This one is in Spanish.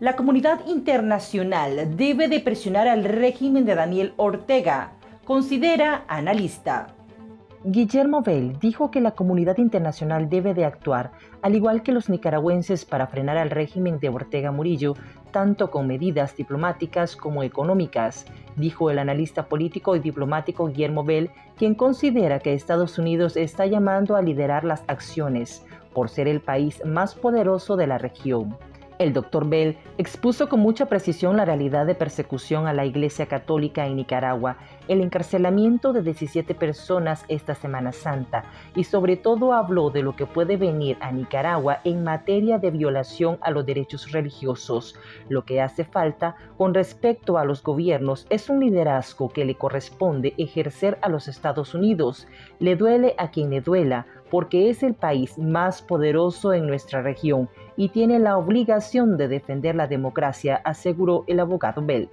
La comunidad internacional debe de presionar al régimen de Daniel Ortega, considera analista. Guillermo Bell dijo que la comunidad internacional debe de actuar, al igual que los nicaragüenses, para frenar al régimen de Ortega Murillo, tanto con medidas diplomáticas como económicas, dijo el analista político y diplomático Guillermo Bell, quien considera que Estados Unidos está llamando a liderar las acciones por ser el país más poderoso de la región. El doctor Bell expuso con mucha precisión la realidad de persecución a la Iglesia Católica en Nicaragua, el encarcelamiento de 17 personas esta Semana Santa y sobre todo habló de lo que puede venir a Nicaragua en materia de violación a los derechos religiosos. Lo que hace falta con respecto a los gobiernos es un liderazgo que le corresponde ejercer a los Estados Unidos. Le duele a quien le duela porque es el país más poderoso en nuestra región y tiene la obligación de defender la democracia, aseguró el abogado Bell.